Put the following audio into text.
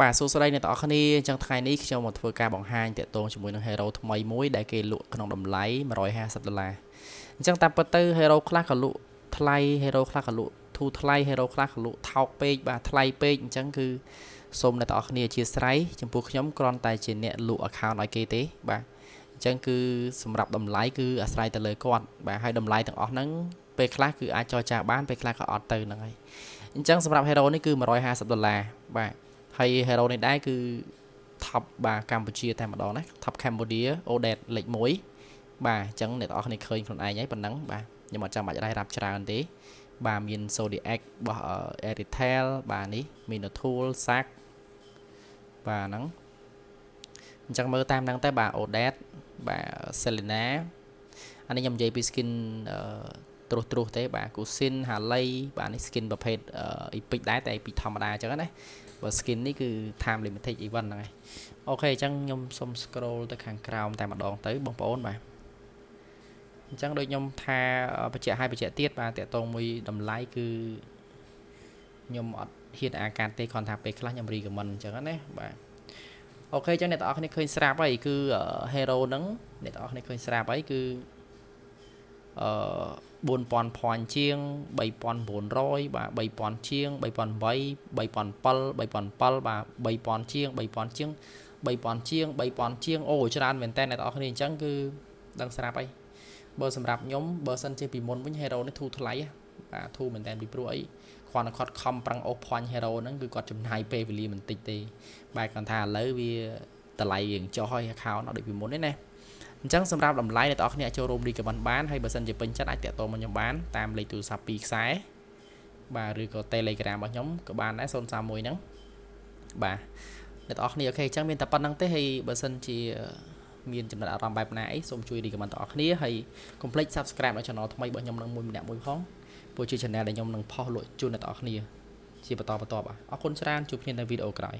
បាទសួស្តីអ្នកទាំងអស់គ្នាអញ្ចឹងថ្ងៃនេះខ្ញុំមកធ្វើការបង្ហាញតាក់ទងជាមួយនឹង Hero ថ្មីមួយដែលគេលក់ក្នុងតម្លៃ150ដុល្លារអញ្ចឹងតាមពិតទៅ Hero ខ្លះក៏លក់ថ្លៃ Hero ខ្លះក៏លក់ធូរថ្លៃ Hero ខ្លះក៏លក់ថោកពេកបាទថ្លៃពេកអញ្ចឹងគឺសូមអ្នកទាំងអស់គ្នាអធិស្ឋានចំពោះខ្ញុំគ្រាន់តែជាអ្នកលក់ account ឲ្យគេទេបាទអញ្ចឹងគឺសម្រាប់តម្លៃគឺអាស្រ័យទៅលើគាត់បាទហើយតម្លៃទាំងអស់ហ្នឹងពេលខ្លះគឺអាចចរចាបានពេលខ្លះក៏អត់ទៅហ្នឹងហើយអញ្ចឹងសម្រាប់ Hero នេះគឺ150ដុល្លារបាទ ហើយ hero នេះដែរគឺ top បាទកម្ពុជាតែម្ដងណា top Cambodia Odet លេខ1បាទអញ្ចឹងអ្នកនរគ្នាឃើញខ្លួនឯងហើយប៉ុណ្ណឹងបាទខ្ញុំអត់ចាំបាច់រ៉ៃរាប់ច្រើនទេ បាទមាន Zodiac របស់ Airtel បាទនេះ Minotool Sac បាទហ្នឹងអញ្ចឹងមើលតាមហ្នឹងតែបាទ Odet បាទ Selena អានេះខ្ញុំនិយាយពី skin ត្រុសត្រុសទេបាទ Kusin Harley បាទនេះ skin ប្រភេទ epic ដែរតែ epic ធម្មតាអញ្ចឹងណា បើ skin នេះគឺ time limited event ហ្នឹងឯងអូខេអញ្ចឹងខ្ញុំសុំ scroll ទៅខាងក្រោមតែម្ដងទៅបងប្អូនបាទអញ្ចឹងដូចខ្ញុំថាបច្ចៈឲ្យបច្ចៈទៀតបាទតកតងមួយតម្លៃគឺខ្ញុំអត់ហ៊ានអាការទេគ្រាន់ថាពេលខ្លះខ្ញុំ recommend អញ្ចឹងណាបាទអូខេអញ្ចឹងអ្នកទាំងអស់គ្នាឃើញស្រាប់ហើយគឺ hero ហ្នឹងអ្នកទាំងអស់គ្នាឃើញស្រាប់ហើយគឺ អឺ4000 point ជាង3900បាទ3000ជាង3008 3007 3007បាទ3000ជាង3000ជាង3000ជាង3000ជាងអូច្រើនមែនតើអ្នកនរគ្នាអញ្ចឹងគឺដឹងស្រាប់ហើយបើសម្រាប់ខ្ញុំបើសិនជាពីមុនវិញ Hero នេះធូរថ្លៃបាទធូរមែនតើពីព្រោះអីគ្រាន់តែគាត់ខំប្រឹងអូសផាញ់ Hero ហ្នឹងគឺគាត់ចំណាយពេលវេលាបន្តិចទេបែរគាត់ថាឥឡូវវាតម្លៃរៀងចុះហើយ account អត់ដូចពីមុនទេណា អញ្ចឹងសម្រាប់តម្លៃអ្នកនរគ្នាចូលរួម recommend បានហើយបើសិនជាពេញចិត្តអាចតាក់ទងមកខ្ញុំបានតាមលេខទូរស័ព្ទ2ខ្សែបាទឬក៏ Telegram របស់ខ្ញុំក៏បានដែរ031ហ្នឹងបាទអ្នកនរគ្នាអូខេអញ្ចឹងមានតែប៉ុណ្្នឹងទេហើយបើសិនជាមានចំណាត់អារម្មណ៍បែបណាអីសូមជួយ recommend ដល់អ្នកគ្នាហើយកុំភ្លេច subscribe ដល់ channel ថ្មីរបស់ខ្ញុំនឹងមួយម្នាក់មួយផងព្រោះជា channel ដែលខ្ញុំនឹងផុសលក់ជូនអ្នកនរគ្នាជាបន្តបន្ទាប់អរគុណច្រើនជួបគ្នានៅវីដេអូក្រោយ